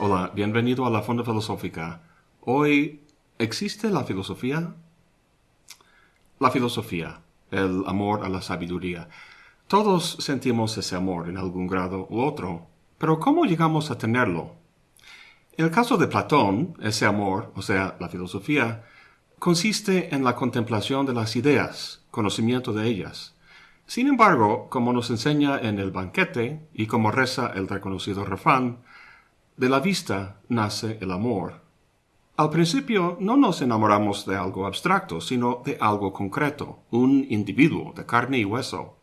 Hola, bienvenido a la Fonda Filosófica. Hoy, ¿existe la filosofía? La filosofía, el amor a la sabiduría. Todos sentimos ese amor en algún grado u otro, pero ¿cómo llegamos a tenerlo? En el caso de Platón, ese amor, o sea, la filosofía, consiste en la contemplación de las ideas, conocimiento de ellas. Sin embargo, como nos enseña en el banquete y como reza el reconocido refrán, de la vista nace el amor. Al principio no nos enamoramos de algo abstracto, sino de algo concreto, un individuo de carne y hueso.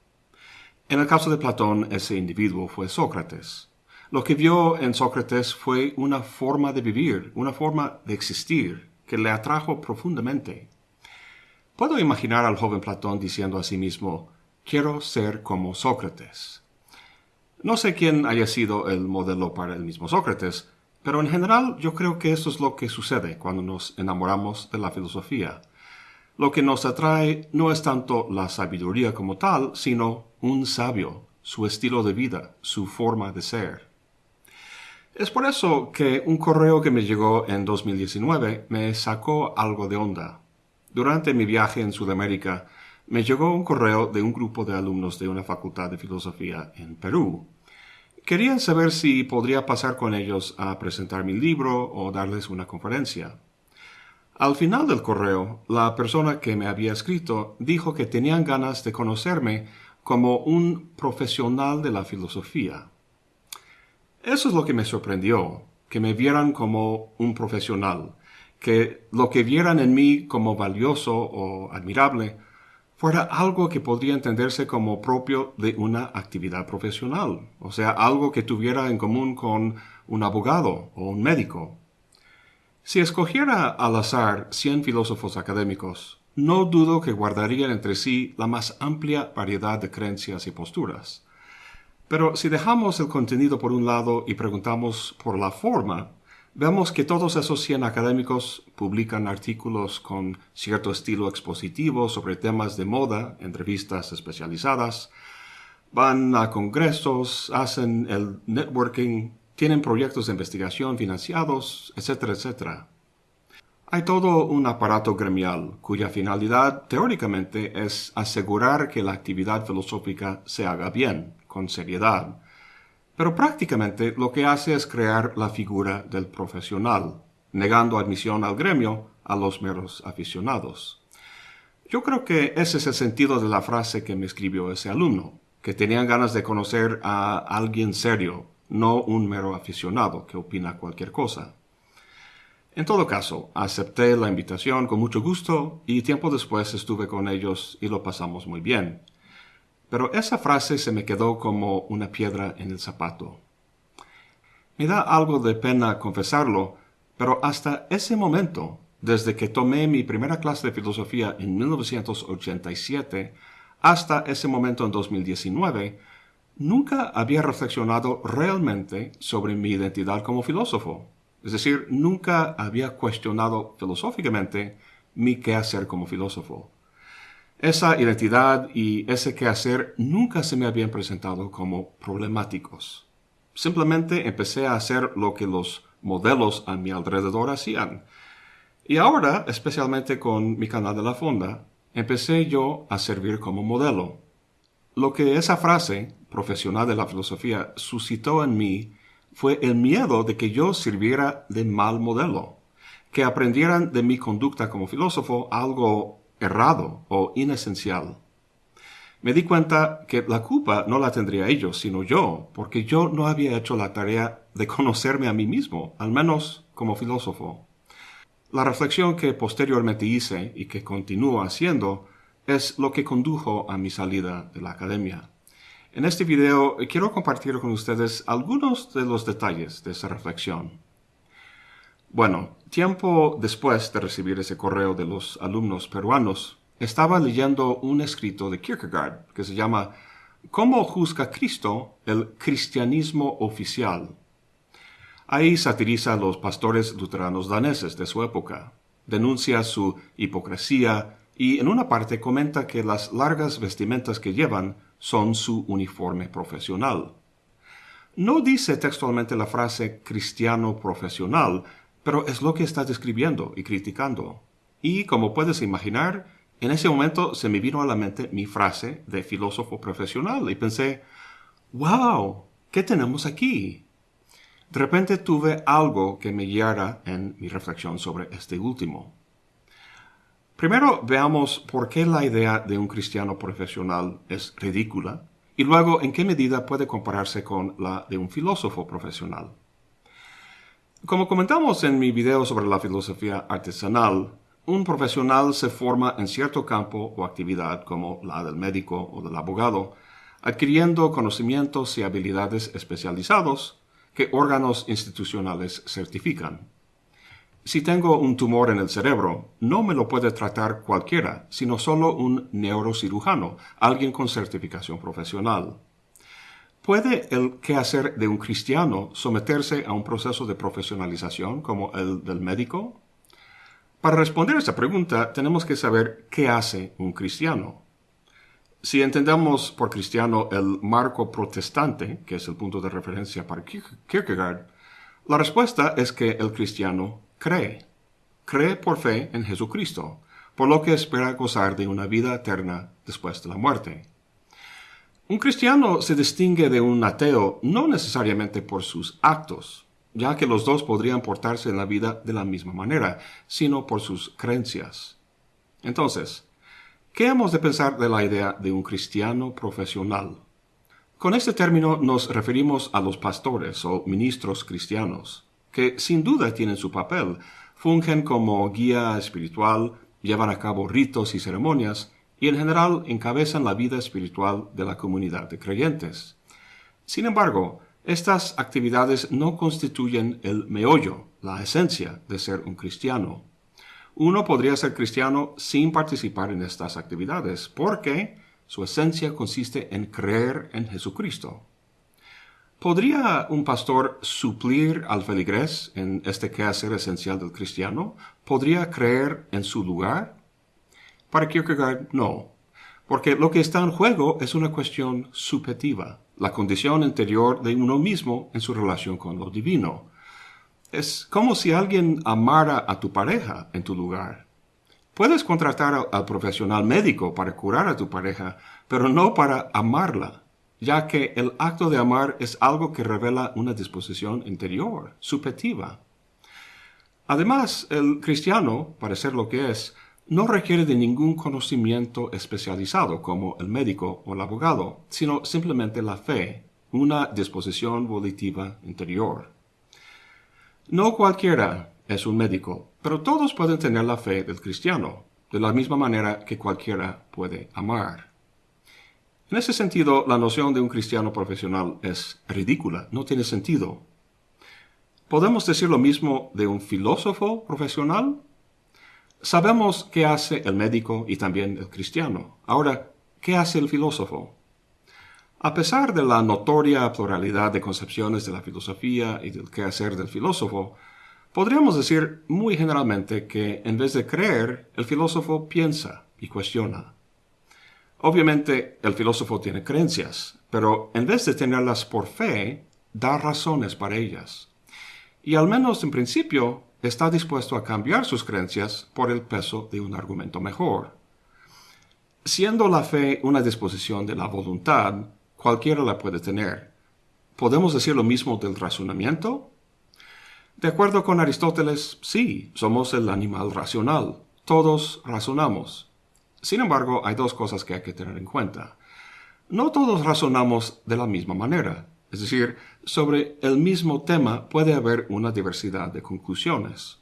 En el caso de Platón, ese individuo fue Sócrates. Lo que vio en Sócrates fue una forma de vivir, una forma de existir, que le atrajo profundamente. Puedo imaginar al joven Platón diciendo a sí mismo, quiero ser como Sócrates. No sé quién haya sido el modelo para el mismo Sócrates, pero en general yo creo que eso es lo que sucede cuando nos enamoramos de la filosofía. Lo que nos atrae no es tanto la sabiduría como tal, sino un sabio, su estilo de vida, su forma de ser. Es por eso que un correo que me llegó en 2019 me sacó algo de onda. Durante mi viaje en Sudamérica, me llegó un correo de un grupo de alumnos de una facultad de filosofía en Perú. Querían saber si podría pasar con ellos a presentar mi libro o darles una conferencia. Al final del correo, la persona que me había escrito dijo que tenían ganas de conocerme como un profesional de la filosofía. Eso es lo que me sorprendió, que me vieran como un profesional, que lo que vieran en mí como valioso o admirable fuera algo que podría entenderse como propio de una actividad profesional, o sea, algo que tuviera en común con un abogado o un médico. Si escogiera al azar 100 filósofos académicos, no dudo que guardarían entre sí la más amplia variedad de creencias y posturas. Pero si dejamos el contenido por un lado y preguntamos por la forma, vemos que todos esos 100 académicos publican artículos con cierto estilo expositivo sobre temas de moda, entrevistas especializadas, van a congresos, hacen el networking, tienen proyectos de investigación financiados, etcétera, etcétera. Hay todo un aparato gremial cuya finalidad teóricamente es asegurar que la actividad filosófica se haga bien, con seriedad. Pero prácticamente lo que hace es crear la figura del profesional, negando admisión al gremio a los meros aficionados. Yo creo que ese es el sentido de la frase que me escribió ese alumno, que tenían ganas de conocer a alguien serio, no un mero aficionado que opina cualquier cosa. En todo caso, acepté la invitación con mucho gusto y tiempo después estuve con ellos y lo pasamos muy bien. Pero esa frase se me quedó como una piedra en el zapato. Me da algo de pena confesarlo, pero hasta ese momento, desde que tomé mi primera clase de filosofía en 1987 hasta ese momento en 2019, nunca había reflexionado realmente sobre mi identidad como filósofo. Es decir, nunca había cuestionado filosóficamente mi quehacer como filósofo. Esa identidad y ese quehacer nunca se me habían presentado como problemáticos. Simplemente empecé a hacer lo que los modelos a mi alrededor hacían. Y ahora, especialmente con mi canal de la fonda, empecé yo a servir como modelo. Lo que esa frase, profesional de la filosofía, suscitó en mí fue el miedo de que yo sirviera de mal modelo, que aprendieran de mi conducta como filósofo algo errado o inesencial. Me di cuenta que la culpa no la tendría ellos, sino yo, porque yo no había hecho la tarea de conocerme a mí mismo, al menos como filósofo. La reflexión que posteriormente hice y que continúo haciendo es lo que condujo a mi salida de la academia. En este video quiero compartir con ustedes algunos de los detalles de esa reflexión. Bueno, tiempo después de recibir ese correo de los alumnos peruanos, estaba leyendo un escrito de Kierkegaard que se llama ¿Cómo juzga Cristo el cristianismo oficial? Ahí satiriza a los pastores luteranos daneses de su época, denuncia su hipocresía y en una parte comenta que las largas vestimentas que llevan son su uniforme profesional. No dice textualmente la frase cristiano profesional, pero es lo que está describiendo y criticando. Y como puedes imaginar, en ese momento se me vino a la mente mi frase de filósofo profesional y pensé, wow, ¿qué tenemos aquí? De repente tuve algo que me guiara en mi reflexión sobre este último. Primero veamos por qué la idea de un cristiano profesional es ridícula y luego en qué medida puede compararse con la de un filósofo profesional. Como comentamos en mi video sobre la filosofía artesanal, un profesional se forma en cierto campo o actividad como la del médico o del abogado, adquiriendo conocimientos y habilidades especializados que órganos institucionales certifican. Si tengo un tumor en el cerebro, no me lo puede tratar cualquiera, sino solo un neurocirujano, alguien con certificación profesional. ¿Puede el quehacer de un cristiano someterse a un proceso de profesionalización como el del médico? Para responder a esta pregunta tenemos que saber qué hace un cristiano. Si entendemos por cristiano el marco protestante, que es el punto de referencia para Kierkegaard, la respuesta es que el cristiano cree. Cree por fe en Jesucristo, por lo que espera gozar de una vida eterna después de la muerte. Un cristiano se distingue de un ateo no necesariamente por sus actos, ya que los dos podrían portarse en la vida de la misma manera, sino por sus creencias. Entonces, ¿qué hemos de pensar de la idea de un cristiano profesional? Con este término nos referimos a los pastores o ministros cristianos que sin duda tienen su papel, fungen como guía espiritual, llevan a cabo ritos y ceremonias, y en general encabezan la vida espiritual de la comunidad de creyentes. Sin embargo, estas actividades no constituyen el meollo, la esencia de ser un cristiano. Uno podría ser cristiano sin participar en estas actividades, porque su esencia consiste en creer en Jesucristo. ¿Podría un pastor suplir al feligrés en este quehacer esencial del cristiano? ¿Podría creer en su lugar? Para Kierkegaard, no, porque lo que está en juego es una cuestión subjetiva, la condición interior de uno mismo en su relación con lo divino. Es como si alguien amara a tu pareja en tu lugar. Puedes contratar al profesional médico para curar a tu pareja, pero no para amarla ya que el acto de amar es algo que revela una disposición interior, subjetiva. Además, el cristiano, para ser lo que es, no requiere de ningún conocimiento especializado como el médico o el abogado, sino simplemente la fe, una disposición volitiva interior. No cualquiera es un médico, pero todos pueden tener la fe del cristiano, de la misma manera que cualquiera puede amar. En ese sentido, la noción de un cristiano profesional es ridícula, no tiene sentido. ¿Podemos decir lo mismo de un filósofo profesional? Sabemos qué hace el médico y también el cristiano. Ahora, ¿qué hace el filósofo? A pesar de la notoria pluralidad de concepciones de la filosofía y del quehacer del filósofo, podríamos decir muy generalmente que en vez de creer, el filósofo piensa y cuestiona. Obviamente el filósofo tiene creencias, pero en vez de tenerlas por fe, da razones para ellas. Y al menos en principio está dispuesto a cambiar sus creencias por el peso de un argumento mejor. Siendo la fe una disposición de la voluntad, cualquiera la puede tener. ¿Podemos decir lo mismo del razonamiento? De acuerdo con Aristóteles, sí, somos el animal racional. Todos razonamos. Sin embargo, hay dos cosas que hay que tener en cuenta. No todos razonamos de la misma manera, es decir, sobre el mismo tema puede haber una diversidad de conclusiones.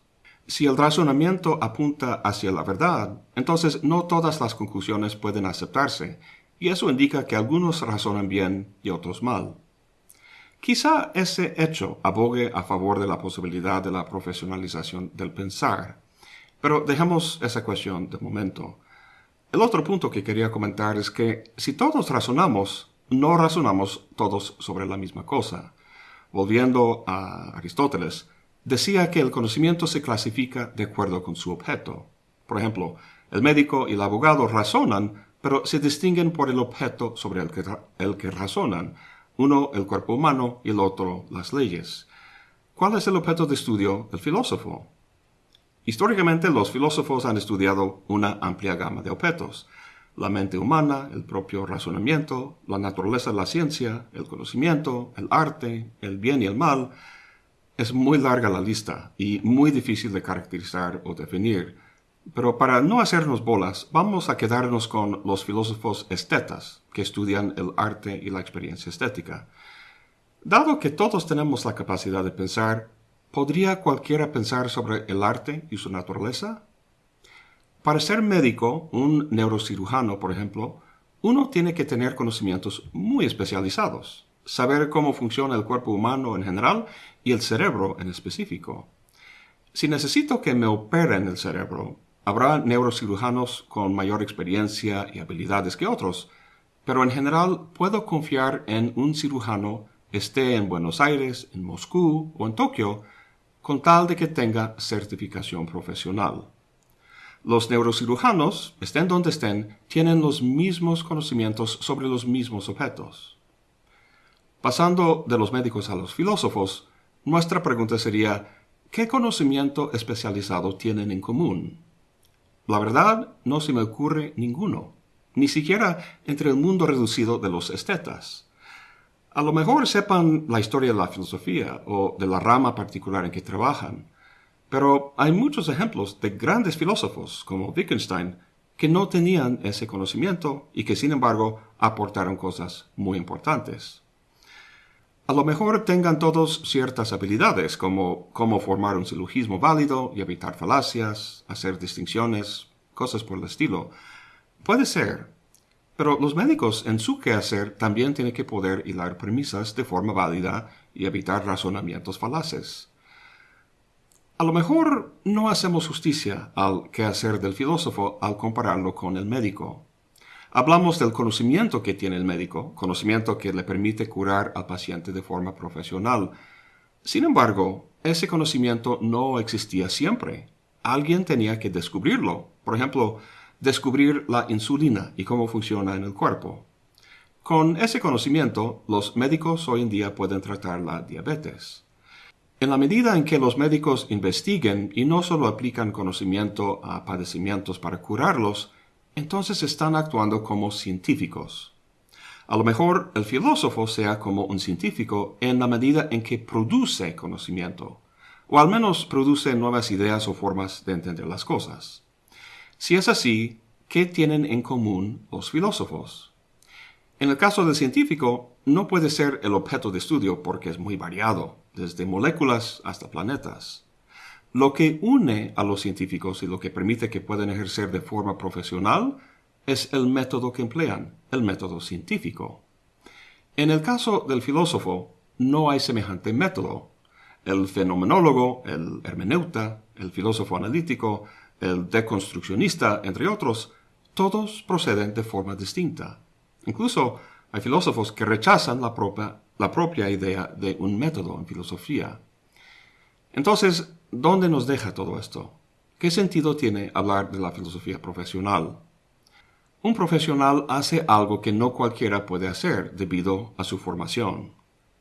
Si el razonamiento apunta hacia la verdad, entonces no todas las conclusiones pueden aceptarse, y eso indica que algunos razonan bien y otros mal. Quizá ese hecho abogue a favor de la posibilidad de la profesionalización del pensar, pero dejemos esa cuestión de momento. El otro punto que quería comentar es que si todos razonamos, no razonamos todos sobre la misma cosa. Volviendo a Aristóteles, decía que el conocimiento se clasifica de acuerdo con su objeto. Por ejemplo, el médico y el abogado razonan, pero se distinguen por el objeto sobre el que, el que razonan. uno el cuerpo humano y el otro las leyes. ¿Cuál es el objeto de estudio del filósofo? Históricamente los filósofos han estudiado una amplia gama de objetos. La mente humana, el propio razonamiento, la naturaleza de la ciencia, el conocimiento, el arte, el bien y el mal. Es muy larga la lista y muy difícil de caracterizar o definir. Pero para no hacernos bolas, vamos a quedarnos con los filósofos estetas, que estudian el arte y la experiencia estética. Dado que todos tenemos la capacidad de pensar, ¿podría cualquiera pensar sobre el arte y su naturaleza? Para ser médico, un neurocirujano, por ejemplo, uno tiene que tener conocimientos muy especializados, saber cómo funciona el cuerpo humano en general y el cerebro en específico. Si necesito que me operen el cerebro, Habrá neurocirujanos con mayor experiencia y habilidades que otros, pero en general puedo confiar en un cirujano esté en Buenos Aires, en Moscú o en Tokio, con tal de que tenga certificación profesional. Los neurocirujanos, estén donde estén, tienen los mismos conocimientos sobre los mismos objetos. Pasando de los médicos a los filósofos, nuestra pregunta sería, ¿qué conocimiento especializado tienen en común? La verdad, no se me ocurre ninguno, ni siquiera entre el mundo reducido de los estetas. A lo mejor sepan la historia de la filosofía o de la rama particular en que trabajan, pero hay muchos ejemplos de grandes filósofos como Wittgenstein que no tenían ese conocimiento y que sin embargo aportaron cosas muy importantes. A lo mejor tengan todos ciertas habilidades, como cómo formar un silogismo válido y evitar falacias, hacer distinciones, cosas por el estilo. Puede ser, pero los médicos en su quehacer también tienen que poder hilar premisas de forma válida y evitar razonamientos falaces. A lo mejor no hacemos justicia al quehacer del filósofo al compararlo con el médico. Hablamos del conocimiento que tiene el médico, conocimiento que le permite curar al paciente de forma profesional. Sin embargo, ese conocimiento no existía siempre. Alguien tenía que descubrirlo. Por ejemplo, descubrir la insulina y cómo funciona en el cuerpo. Con ese conocimiento, los médicos hoy en día pueden tratar la diabetes. En la medida en que los médicos investiguen y no solo aplican conocimiento a padecimientos para curarlos, entonces están actuando como científicos. A lo mejor el filósofo sea como un científico en la medida en que produce conocimiento, o al menos produce nuevas ideas o formas de entender las cosas. Si es así, ¿qué tienen en común los filósofos? En el caso del científico, no puede ser el objeto de estudio porque es muy variado, desde moléculas hasta planetas. Lo que une a los científicos y lo que permite que puedan ejercer de forma profesional es el método que emplean, el método científico. En el caso del filósofo, no hay semejante método. El fenomenólogo, el hermeneuta, el filósofo analítico, el deconstruccionista, entre otros, todos proceden de forma distinta. Incluso hay filósofos que rechazan la propia, la propia idea de un método en filosofía. Entonces, ¿dónde nos deja todo esto? ¿Qué sentido tiene hablar de la filosofía profesional? Un profesional hace algo que no cualquiera puede hacer debido a su formación.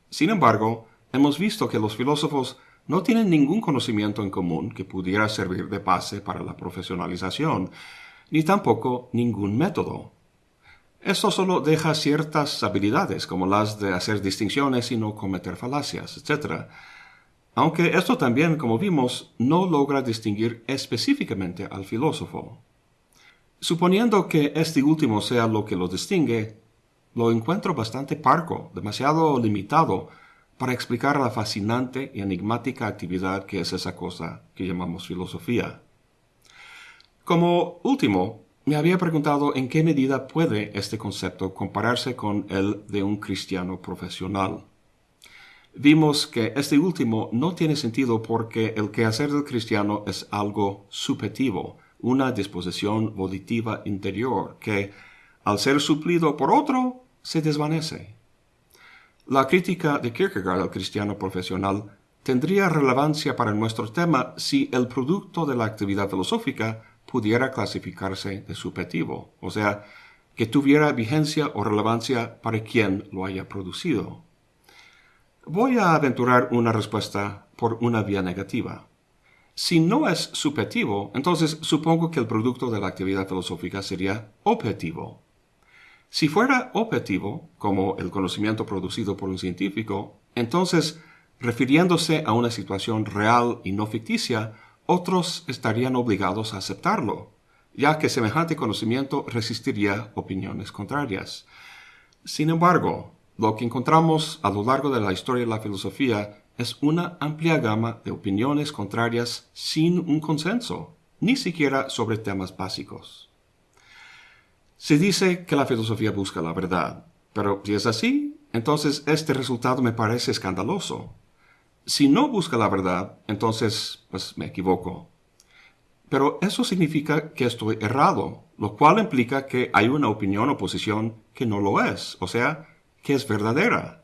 Sin embargo, hemos visto que los filósofos no tienen ningún conocimiento en común que pudiera servir de base para la profesionalización, ni tampoco ningún método. Esto solo deja ciertas habilidades, como las de hacer distinciones y no cometer falacias, etc., aunque esto también, como vimos, no logra distinguir específicamente al filósofo. Suponiendo que este último sea lo que lo distingue, lo encuentro bastante parco, demasiado limitado para explicar la fascinante y enigmática actividad que es esa cosa que llamamos filosofía. Como último, me había preguntado en qué medida puede este concepto compararse con el de un cristiano profesional vimos que este último no tiene sentido porque el quehacer del cristiano es algo subjetivo, una disposición volitiva interior que, al ser suplido por otro, se desvanece. La crítica de Kierkegaard al cristiano profesional tendría relevancia para nuestro tema si el producto de la actividad filosófica pudiera clasificarse de subjetivo, o sea, que tuviera vigencia o relevancia para quien lo haya producido. Voy a aventurar una respuesta por una vía negativa. Si no es subjetivo, entonces supongo que el producto de la actividad filosófica sería objetivo. Si fuera objetivo, como el conocimiento producido por un científico, entonces, refiriéndose a una situación real y no ficticia, otros estarían obligados a aceptarlo, ya que semejante conocimiento resistiría opiniones contrarias. Sin embargo, lo que encontramos a lo largo de la historia de la filosofía es una amplia gama de opiniones contrarias sin un consenso, ni siquiera sobre temas básicos. Se dice que la filosofía busca la verdad, pero si es así, entonces este resultado me parece escandaloso. Si no busca la verdad, entonces pues me equivoco. Pero eso significa que estoy errado, lo cual implica que hay una opinión o posición que no lo es, o sea, que es verdadera.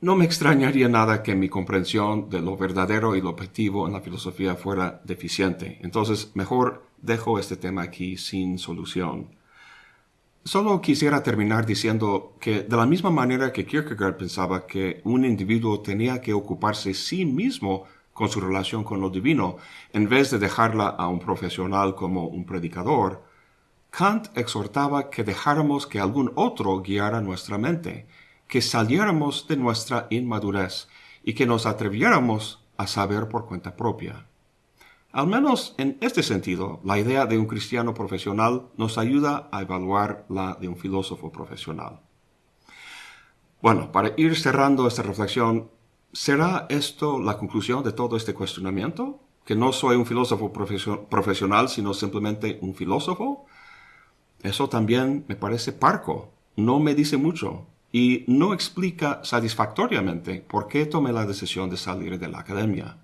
No me extrañaría nada que mi comprensión de lo verdadero y lo objetivo en la filosofía fuera deficiente. Entonces, mejor dejo este tema aquí sin solución. Solo quisiera terminar diciendo que de la misma manera que Kierkegaard pensaba que un individuo tenía que ocuparse sí mismo con su relación con lo divino, en vez de dejarla a un profesional como un predicador, Kant exhortaba que dejáramos que algún otro guiara nuestra mente, que saliéramos de nuestra inmadurez y que nos atreviéramos a saber por cuenta propia. Al menos en este sentido, la idea de un cristiano profesional nos ayuda a evaluar la de un filósofo profesional. Bueno, para ir cerrando esta reflexión, ¿será esto la conclusión de todo este cuestionamiento? ¿Que no soy un filósofo profesional, sino simplemente un filósofo? Eso también me parece parco, no me dice mucho y no explica satisfactoriamente por qué tomé la decisión de salir de la academia.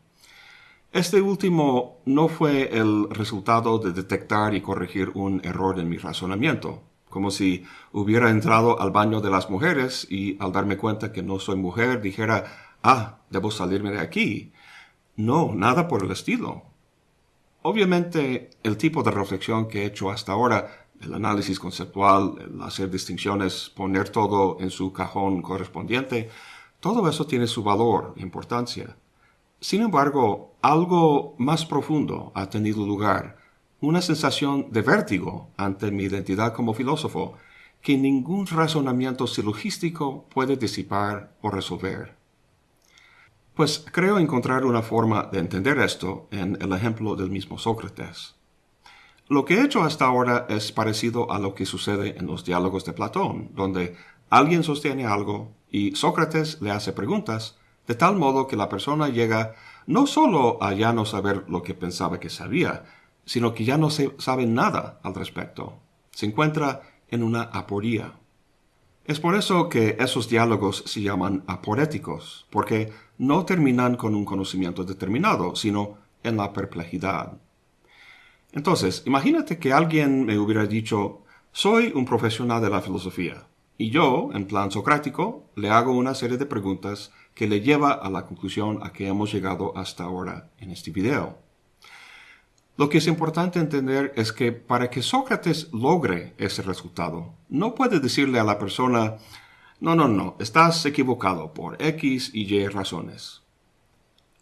Este último no fue el resultado de detectar y corregir un error en mi razonamiento, como si hubiera entrado al baño de las mujeres y al darme cuenta que no soy mujer dijera, ah, debo salirme de aquí. No, nada por el estilo. Obviamente, el tipo de reflexión que he hecho hasta ahora, el análisis conceptual, el hacer distinciones, poner todo en su cajón correspondiente, todo eso tiene su valor importancia. Sin embargo, algo más profundo ha tenido lugar, una sensación de vértigo ante mi identidad como filósofo que ningún razonamiento silogístico puede disipar o resolver. Pues creo encontrar una forma de entender esto en el ejemplo del mismo Sócrates. Lo que he hecho hasta ahora es parecido a lo que sucede en los diálogos de Platón, donde alguien sostiene algo y Sócrates le hace preguntas de tal modo que la persona llega no solo a ya no saber lo que pensaba que sabía, sino que ya no se sabe nada al respecto. Se encuentra en una aporía. Es por eso que esos diálogos se llaman aporéticos, porque no terminan con un conocimiento determinado, sino en la perplejidad. Entonces, imagínate que alguien me hubiera dicho, soy un profesional de la filosofía, y yo, en plan socrático, le hago una serie de preguntas que le lleva a la conclusión a que hemos llegado hasta ahora en este video. Lo que es importante entender es que para que Sócrates logre ese resultado, no puede decirle a la persona, no, no, no, estás equivocado por X y Y razones.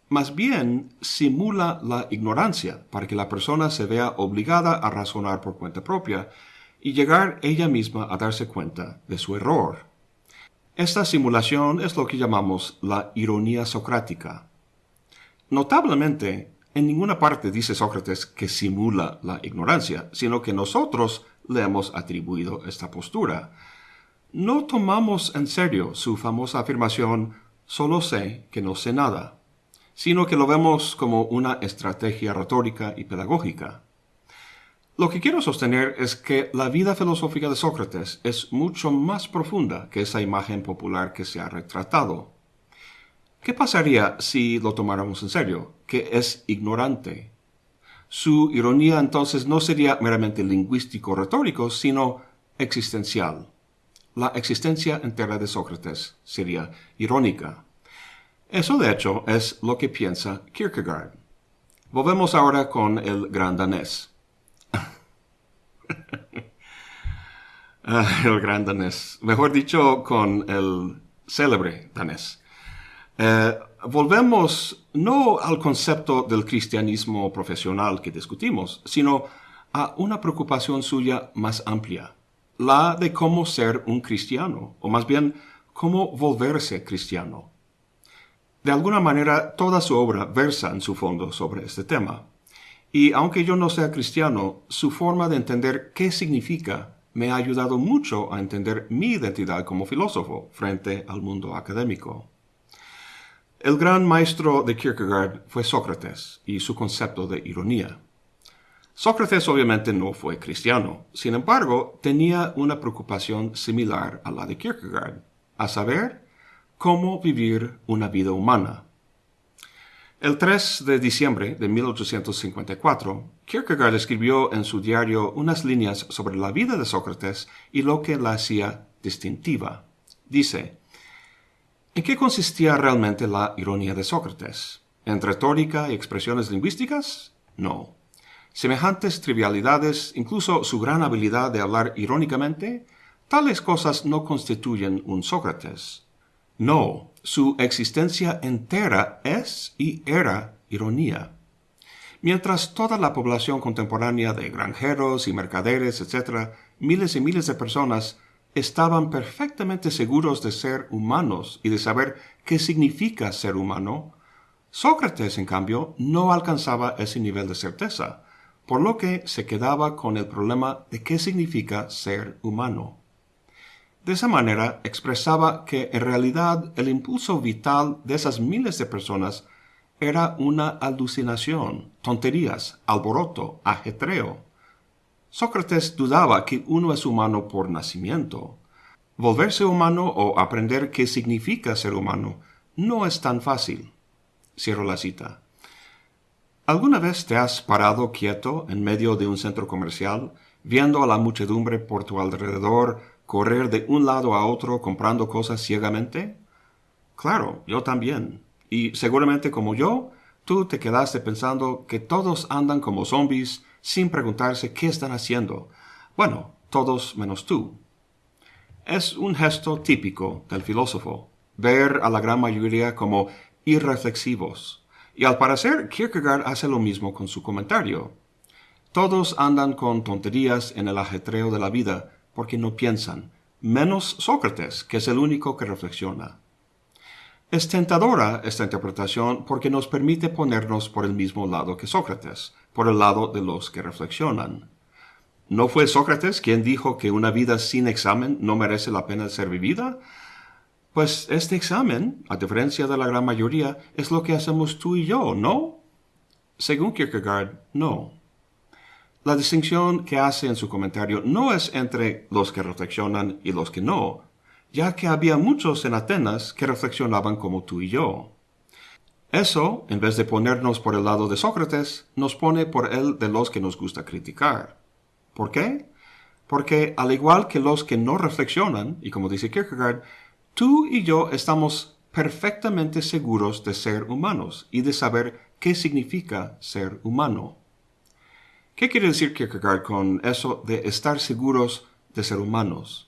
Más bien simula la ignorancia para que la persona se vea obligada a razonar por cuenta propia y llegar ella misma a darse cuenta de su error. Esta simulación es lo que llamamos la ironía socrática. Notablemente, en ninguna parte dice Sócrates que simula la ignorancia, sino que nosotros le hemos atribuido esta postura. No tomamos en serio su famosa afirmación solo sé que no sé nada, sino que lo vemos como una estrategia retórica y pedagógica. Lo que quiero sostener es que la vida filosófica de Sócrates es mucho más profunda que esa imagen popular que se ha retratado. ¿Qué pasaría si lo tomáramos en serio? Que es ignorante. Su ironía entonces no sería meramente lingüístico-retórico, sino existencial. La existencia entera de Sócrates sería irónica. Eso de hecho es lo que piensa Kierkegaard. Volvemos ahora con el gran danés. Ah, el gran danés. Mejor dicho, con el célebre danés. Eh, volvemos no al concepto del cristianismo profesional que discutimos, sino a una preocupación suya más amplia, la de cómo ser un cristiano, o más bien cómo volverse cristiano. De alguna manera, toda su obra versa en su fondo sobre este tema. Y aunque yo no sea cristiano, su forma de entender qué significa me ha ayudado mucho a entender mi identidad como filósofo frente al mundo académico. El gran maestro de Kierkegaard fue Sócrates y su concepto de ironía. Sócrates obviamente no fue cristiano, sin embargo, tenía una preocupación similar a la de Kierkegaard, a saber, cómo vivir una vida humana. El 3 de diciembre de 1854, Kierkegaard escribió en su diario unas líneas sobre la vida de Sócrates y lo que la hacía distintiva. Dice, ¿En qué consistía realmente la ironía de Sócrates? ¿En retórica y expresiones lingüísticas? No. Semejantes trivialidades, incluso su gran habilidad de hablar irónicamente, tales cosas no constituyen un Sócrates. No, su existencia entera es y era ironía. Mientras toda la población contemporánea de granjeros y mercaderes, etc., miles y miles de personas, estaban perfectamente seguros de ser humanos y de saber qué significa ser humano, Sócrates, en cambio, no alcanzaba ese nivel de certeza, por lo que se quedaba con el problema de qué significa ser humano. De esa manera expresaba que en realidad el impulso vital de esas miles de personas era una alucinación, tonterías, alboroto, ajetreo. Sócrates dudaba que uno es humano por nacimiento. Volverse humano o aprender qué significa ser humano no es tan fácil. Cierro la cita. ¿Alguna vez te has parado quieto en medio de un centro comercial, viendo a la muchedumbre por tu alrededor correr de un lado a otro comprando cosas ciegamente? Claro, yo también. Y seguramente como yo, tú te quedaste pensando que todos andan como zombies sin preguntarse qué están haciendo. Bueno, todos menos tú. Es un gesto típico del filósofo, ver a la gran mayoría como irreflexivos. Y al parecer, Kierkegaard hace lo mismo con su comentario. Todos andan con tonterías en el ajetreo de la vida, porque no piensan, menos Sócrates, que es el único que reflexiona. Es tentadora esta interpretación porque nos permite ponernos por el mismo lado que Sócrates, por el lado de los que reflexionan. ¿No fue Sócrates quien dijo que una vida sin examen no merece la pena ser vivida? Pues este examen, a diferencia de la gran mayoría, es lo que hacemos tú y yo, ¿no? Según Kierkegaard, no. La distinción que hace en su comentario no es entre los que reflexionan y los que no, ya que había muchos en Atenas que reflexionaban como tú y yo. Eso, en vez de ponernos por el lado de Sócrates, nos pone por el de los que nos gusta criticar. ¿Por qué? Porque al igual que los que no reflexionan, y como dice Kierkegaard, tú y yo estamos perfectamente seguros de ser humanos y de saber qué significa ser humano. ¿Qué quiere decir Kierkegaard con eso de estar seguros de ser humanos?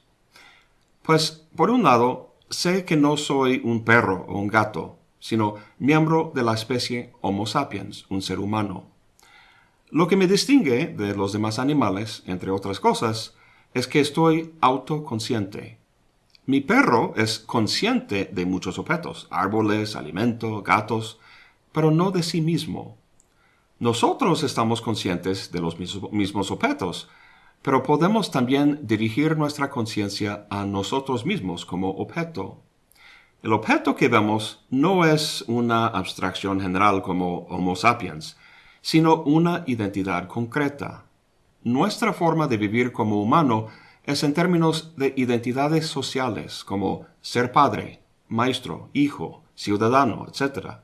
Pues, por un lado, sé que no soy un perro o un gato, sino miembro de la especie Homo sapiens, un ser humano. Lo que me distingue de los demás animales, entre otras cosas, es que estoy autoconsciente. Mi perro es consciente de muchos objetos, árboles, alimento, gatos, pero no de sí mismo. Nosotros estamos conscientes de los mismos objetos, pero podemos también dirigir nuestra conciencia a nosotros mismos como objeto. El objeto que vemos no es una abstracción general como Homo sapiens, sino una identidad concreta. Nuestra forma de vivir como humano es en términos de identidades sociales como ser padre, maestro, hijo, ciudadano, etc.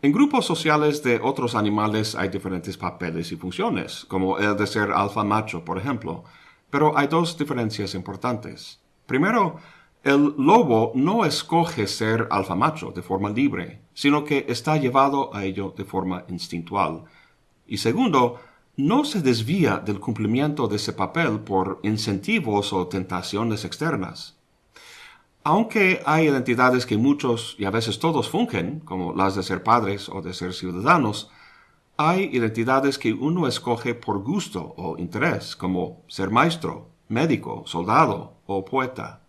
En grupos sociales de otros animales hay diferentes papeles y funciones, como el de ser alfa macho, por ejemplo, pero hay dos diferencias importantes. Primero, el lobo no escoge ser alfa macho de forma libre, sino que está llevado a ello de forma instintual. Y segundo, no se desvía del cumplimiento de ese papel por incentivos o tentaciones externas. Aunque hay identidades que muchos y a veces todos fungen, como las de ser padres o de ser ciudadanos, hay identidades que uno escoge por gusto o interés, como ser maestro, médico, soldado o poeta.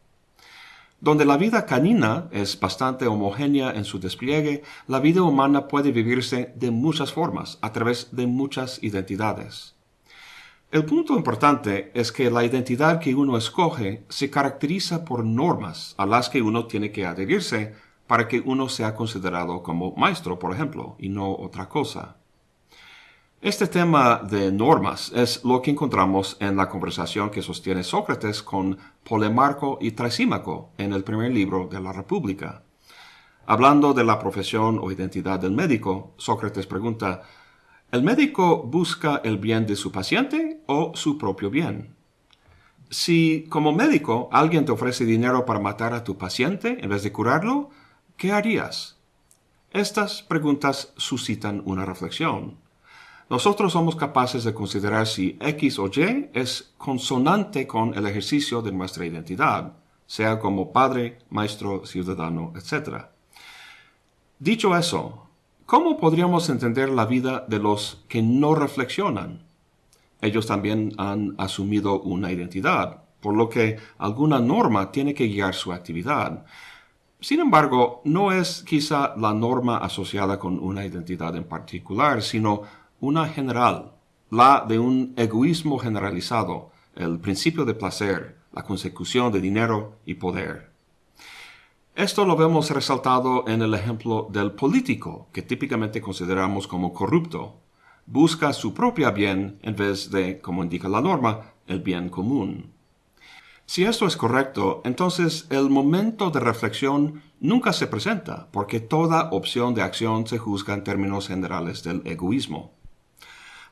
Donde la vida canina es bastante homogénea en su despliegue, la vida humana puede vivirse de muchas formas, a través de muchas identidades. El punto importante es que la identidad que uno escoge se caracteriza por normas a las que uno tiene que adherirse para que uno sea considerado como maestro, por ejemplo, y no otra cosa. Este tema de normas es lo que encontramos en la conversación que sostiene Sócrates con Polemarco y Trasímaco en el primer libro de la República. Hablando de la profesión o identidad del médico, Sócrates pregunta, ¿el médico busca el bien de su paciente o su propio bien? Si como médico alguien te ofrece dinero para matar a tu paciente en vez de curarlo, ¿qué harías? Estas preguntas suscitan una reflexión nosotros somos capaces de considerar si X o Y es consonante con el ejercicio de nuestra identidad, sea como padre, maestro, ciudadano, etc. Dicho eso, ¿cómo podríamos entender la vida de los que no reflexionan? Ellos también han asumido una identidad, por lo que alguna norma tiene que guiar su actividad. Sin embargo, no es quizá la norma asociada con una identidad en particular, sino una general, la de un egoísmo generalizado, el principio de placer, la consecución de dinero y poder. Esto lo vemos resaltado en el ejemplo del político, que típicamente consideramos como corrupto. Busca su propio bien en vez de, como indica la norma, el bien común. Si esto es correcto, entonces el momento de reflexión nunca se presenta, porque toda opción de acción se juzga en términos generales del egoísmo.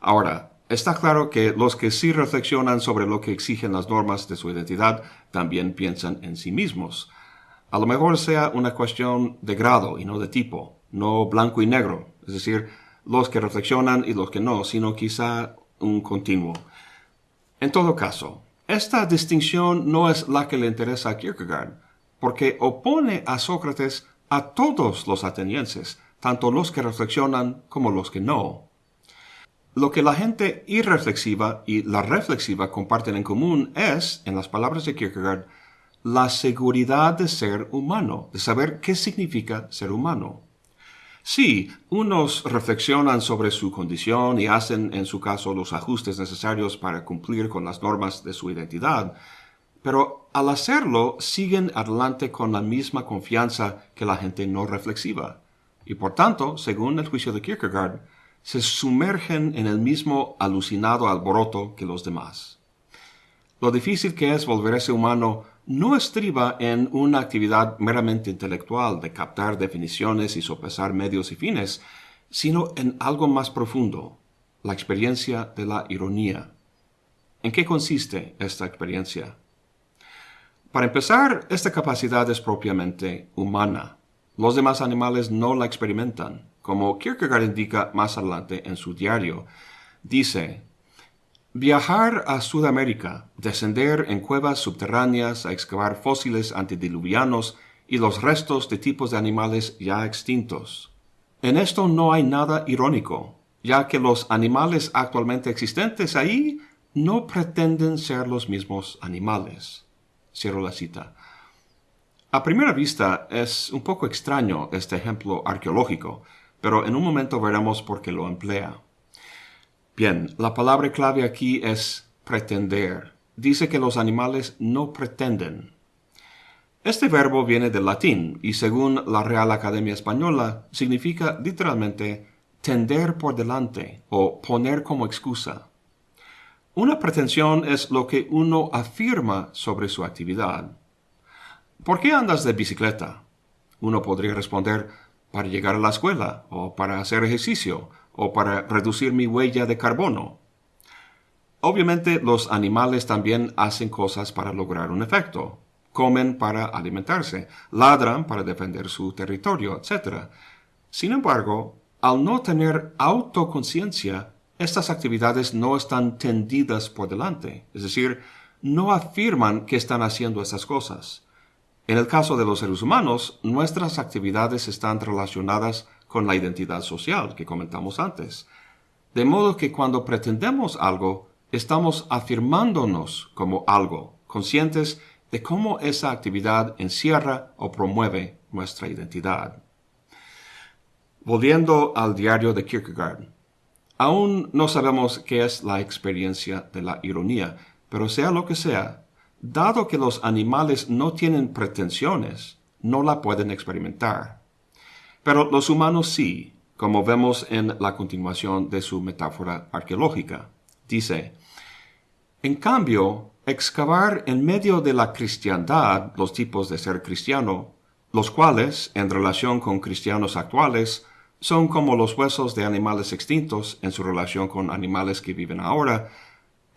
Ahora, está claro que los que sí reflexionan sobre lo que exigen las normas de su identidad también piensan en sí mismos. A lo mejor sea una cuestión de grado y no de tipo, no blanco y negro, es decir, los que reflexionan y los que no, sino quizá un continuo. En todo caso, esta distinción no es la que le interesa a Kierkegaard, porque opone a Sócrates a todos los atenienses, tanto los que reflexionan como los que no. Lo que la gente irreflexiva y la reflexiva comparten en común es, en las palabras de Kierkegaard, la seguridad de ser humano, de saber qué significa ser humano. Sí, unos reflexionan sobre su condición y hacen, en su caso, los ajustes necesarios para cumplir con las normas de su identidad, pero al hacerlo siguen adelante con la misma confianza que la gente no reflexiva. Y por tanto, según el juicio de Kierkegaard, se sumergen en el mismo alucinado alboroto que los demás. Lo difícil que es volverse humano no estriba en una actividad meramente intelectual de captar definiciones y sopesar medios y fines, sino en algo más profundo, la experiencia de la ironía. ¿En qué consiste esta experiencia? Para empezar, esta capacidad es propiamente humana. Los demás animales no la experimentan como Kierkegaard indica más adelante en su diario. Dice, Viajar a Sudamérica, descender en cuevas subterráneas a excavar fósiles antediluvianos y los restos de tipos de animales ya extintos. En esto no hay nada irónico, ya que los animales actualmente existentes ahí no pretenden ser los mismos animales. Cierro la cita. A primera vista es un poco extraño este ejemplo arqueológico, pero en un momento veremos por qué lo emplea. Bien, la palabra clave aquí es pretender. Dice que los animales no pretenden. Este verbo viene del latín y según la Real Academia Española significa literalmente tender por delante o poner como excusa. Una pretensión es lo que uno afirma sobre su actividad. ¿Por qué andas de bicicleta? Uno podría responder, para llegar a la escuela, o para hacer ejercicio, o para reducir mi huella de carbono. Obviamente los animales también hacen cosas para lograr un efecto. Comen para alimentarse, ladran para defender su territorio, etc. Sin embargo, al no tener autoconciencia, estas actividades no están tendidas por delante, es decir, no afirman que están haciendo estas cosas. En el caso de los seres humanos, nuestras actividades están relacionadas con la identidad social que comentamos antes. De modo que cuando pretendemos algo, estamos afirmándonos como algo, conscientes de cómo esa actividad encierra o promueve nuestra identidad. Volviendo al diario de Kierkegaard, aún no sabemos qué es la experiencia de la ironía, pero sea lo que sea, dado que los animales no tienen pretensiones, no la pueden experimentar. Pero los humanos sí, como vemos en la continuación de su metáfora arqueológica. Dice, en cambio, excavar en medio de la cristiandad los tipos de ser cristiano, los cuales, en relación con cristianos actuales, son como los huesos de animales extintos en su relación con animales que viven ahora,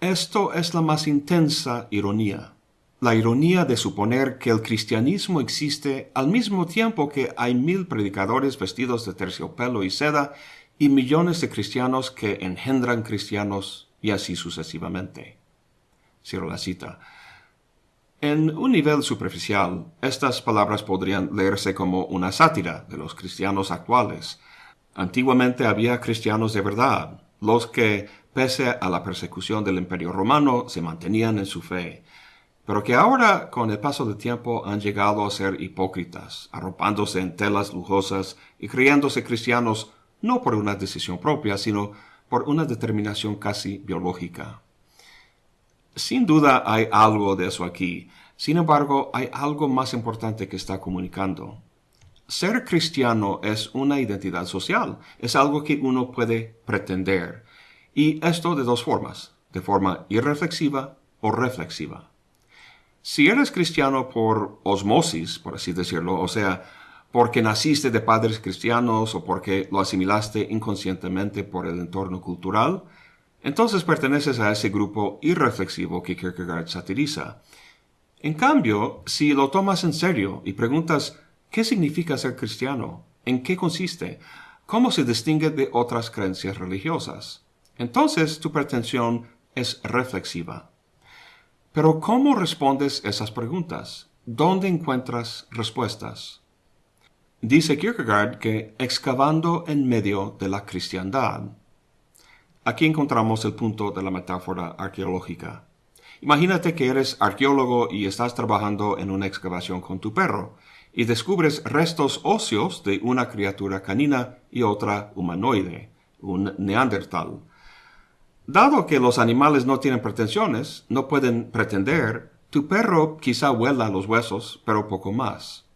esto es la más intensa ironía. La ironía de suponer que el cristianismo existe al mismo tiempo que hay mil predicadores vestidos de terciopelo y seda y millones de cristianos que engendran cristianos y así sucesivamente. Cierro la cita. En un nivel superficial, estas palabras podrían leerse como una sátira de los cristianos actuales. Antiguamente había cristianos de verdad, los que pese a la persecución del imperio romano, se mantenían en su fe, pero que ahora, con el paso del tiempo, han llegado a ser hipócritas, arropándose en telas lujosas y creyéndose cristianos no por una decisión propia, sino por una determinación casi biológica. Sin duda hay algo de eso aquí, sin embargo hay algo más importante que está comunicando. Ser cristiano es una identidad social, es algo que uno puede pretender, y esto de dos formas, de forma irreflexiva o reflexiva. Si eres cristiano por osmosis, por así decirlo, o sea, porque naciste de padres cristianos o porque lo asimilaste inconscientemente por el entorno cultural, entonces perteneces a ese grupo irreflexivo que Kierkegaard satiriza. En cambio, si lo tomas en serio y preguntas ¿qué significa ser cristiano? ¿En qué consiste? ¿Cómo se distingue de otras creencias religiosas? entonces tu pretensión es reflexiva. Pero ¿cómo respondes esas preguntas? ¿Dónde encuentras respuestas? Dice Kierkegaard que excavando en medio de la cristiandad. Aquí encontramos el punto de la metáfora arqueológica. Imagínate que eres arqueólogo y estás trabajando en una excavación con tu perro y descubres restos óseos de una criatura canina y otra humanoide, un neandertal. Dado que los animales no tienen pretensiones, no pueden pretender, tu perro quizá huela los huesos, pero poco más.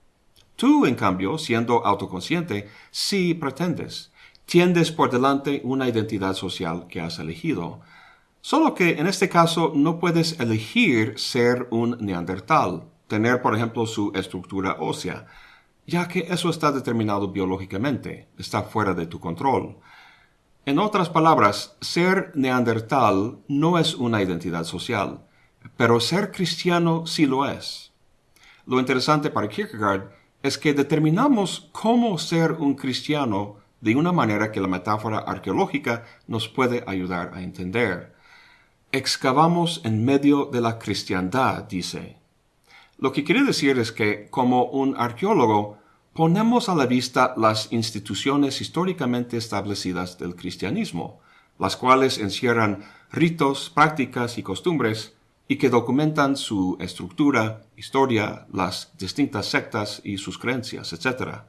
Tú, en cambio, siendo autoconsciente, sí pretendes. Tiendes por delante una identidad social que has elegido. Solo que en este caso no puedes elegir ser un neandertal, tener por ejemplo su estructura ósea, ya que eso está determinado biológicamente, está fuera de tu control. En otras palabras, ser neandertal no es una identidad social, pero ser cristiano sí lo es. Lo interesante para Kierkegaard es que determinamos cómo ser un cristiano de una manera que la metáfora arqueológica nos puede ayudar a entender. Excavamos en medio de la cristiandad, dice. Lo que quiere decir es que, como un arqueólogo, ponemos a la vista las instituciones históricamente establecidas del cristianismo, las cuales encierran ritos, prácticas y costumbres, y que documentan su estructura, historia, las distintas sectas y sus creencias, etc.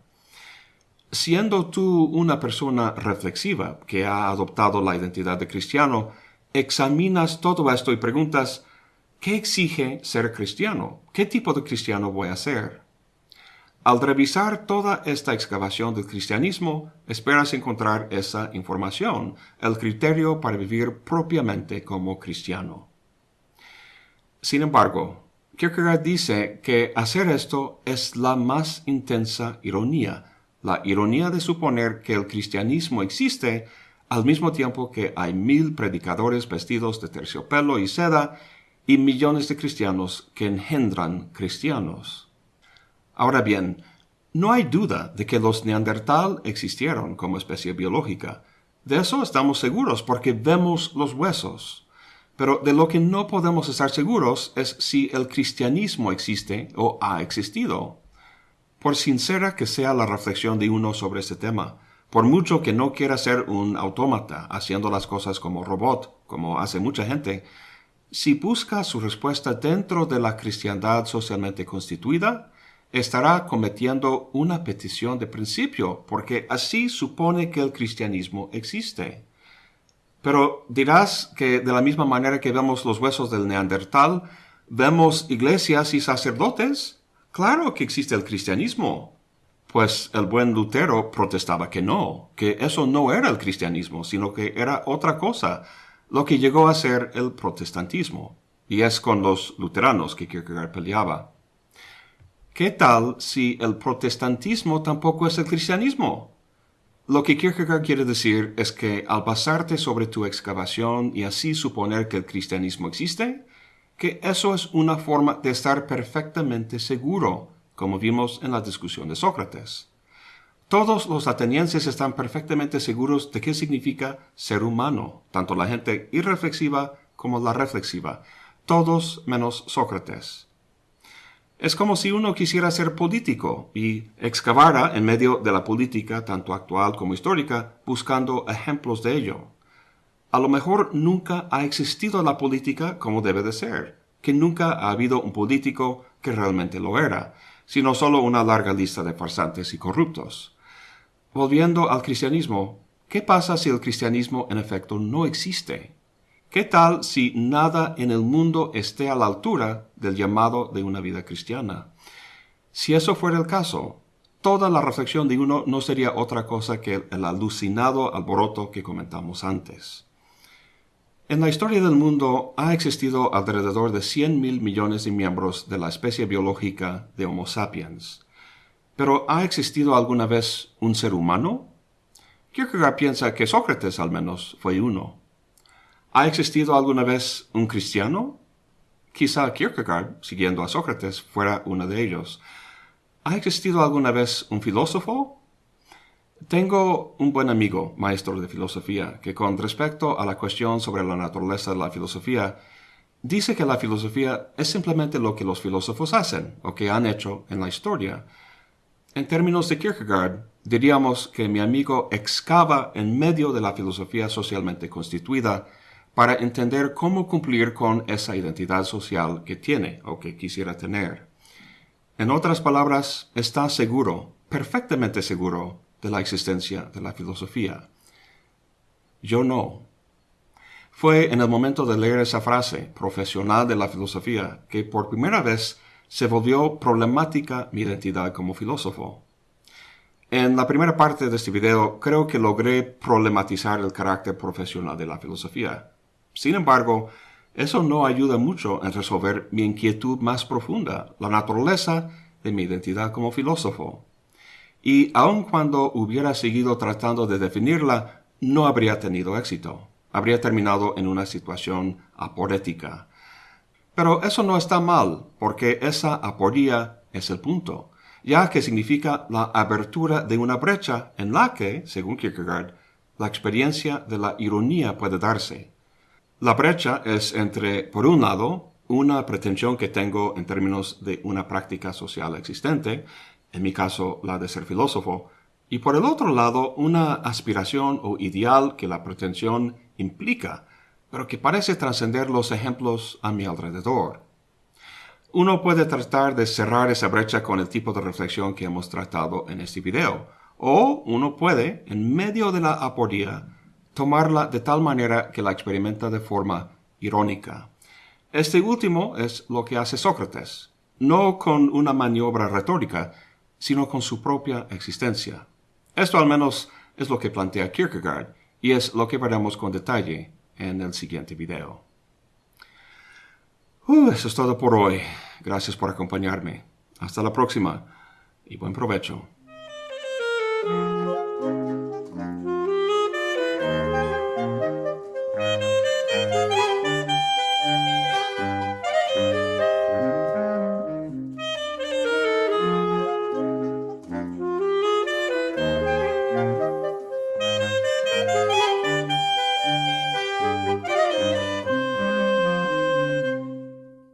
Siendo tú una persona reflexiva que ha adoptado la identidad de cristiano, examinas todo esto y preguntas, ¿qué exige ser cristiano? ¿Qué tipo de cristiano voy a ser? Al revisar toda esta excavación del cristianismo, esperas encontrar esa información, el criterio para vivir propiamente como cristiano. Sin embargo, Kierkegaard dice que hacer esto es la más intensa ironía, la ironía de suponer que el cristianismo existe al mismo tiempo que hay mil predicadores vestidos de terciopelo y seda y millones de cristianos que engendran cristianos. Ahora bien, no hay duda de que los neandertal existieron como especie biológica. De eso estamos seguros porque vemos los huesos. Pero de lo que no podemos estar seguros es si el cristianismo existe o ha existido. Por sincera que sea la reflexión de uno sobre este tema, por mucho que no quiera ser un autómata haciendo las cosas como robot, como hace mucha gente, si busca su respuesta dentro de la cristiandad socialmente constituida, estará cometiendo una petición de principio, porque así supone que el cristianismo existe. Pero dirás que de la misma manera que vemos los huesos del neandertal, vemos iglesias y sacerdotes. Claro que existe el cristianismo. Pues el buen Lutero protestaba que no, que eso no era el cristianismo, sino que era otra cosa, lo que llegó a ser el protestantismo. Y es con los luteranos que Kierkegaard peleaba. ¿Qué tal si el protestantismo tampoco es el cristianismo? Lo que Kierkegaard quiere decir es que al basarte sobre tu excavación y así suponer que el cristianismo existe, que eso es una forma de estar perfectamente seguro, como vimos en la discusión de Sócrates. Todos los atenienses están perfectamente seguros de qué significa ser humano, tanto la gente irreflexiva como la reflexiva, todos menos Sócrates. Es como si uno quisiera ser político y excavara en medio de la política, tanto actual como histórica, buscando ejemplos de ello. A lo mejor nunca ha existido la política como debe de ser, que nunca ha habido un político que realmente lo era, sino solo una larga lista de farsantes y corruptos. Volviendo al cristianismo, ¿qué pasa si el cristianismo en efecto no existe? ¿Qué tal si nada en el mundo esté a la altura del llamado de una vida cristiana? Si eso fuera el caso, toda la reflexión de uno no sería otra cosa que el alucinado alboroto que comentamos antes. En la historia del mundo ha existido alrededor de 100 mil millones de miembros de la especie biológica de Homo sapiens. Pero ¿ha existido alguna vez un ser humano? Kierkegaard piensa que Sócrates al menos fue uno. ¿Ha existido alguna vez un cristiano? Quizá Kierkegaard, siguiendo a Sócrates, fuera uno de ellos. ¿Ha existido alguna vez un filósofo? Tengo un buen amigo, maestro de filosofía, que con respecto a la cuestión sobre la naturaleza de la filosofía, dice que la filosofía es simplemente lo que los filósofos hacen o que han hecho en la historia. En términos de Kierkegaard, diríamos que mi amigo excava en medio de la filosofía socialmente constituida para entender cómo cumplir con esa identidad social que tiene o que quisiera tener. En otras palabras, está seguro, perfectamente seguro, de la existencia de la filosofía. Yo no. Fue en el momento de leer esa frase, profesional de la filosofía, que por primera vez se volvió problemática mi identidad como filósofo. En la primera parte de este video creo que logré problematizar el carácter profesional de la filosofía. Sin embargo, eso no ayuda mucho en resolver mi inquietud más profunda, la naturaleza de mi identidad como filósofo. Y aun cuando hubiera seguido tratando de definirla, no habría tenido éxito. Habría terminado en una situación aporética. Pero eso no está mal, porque esa aporía es el punto, ya que significa la abertura de una brecha en la que, según Kierkegaard, la experiencia de la ironía puede darse. La brecha es entre, por un lado, una pretensión que tengo en términos de una práctica social existente, en mi caso la de ser filósofo, y por el otro lado una aspiración o ideal que la pretensión implica, pero que parece trascender los ejemplos a mi alrededor. Uno puede tratar de cerrar esa brecha con el tipo de reflexión que hemos tratado en este video, o uno puede, en medio de la aporía, tomarla de tal manera que la experimenta de forma irónica. Este último es lo que hace Sócrates, no con una maniobra retórica, sino con su propia existencia. Esto al menos es lo que plantea Kierkegaard, y es lo que veremos con detalle en el siguiente video. Uh, eso es todo por hoy. Gracias por acompañarme. Hasta la próxima y buen provecho.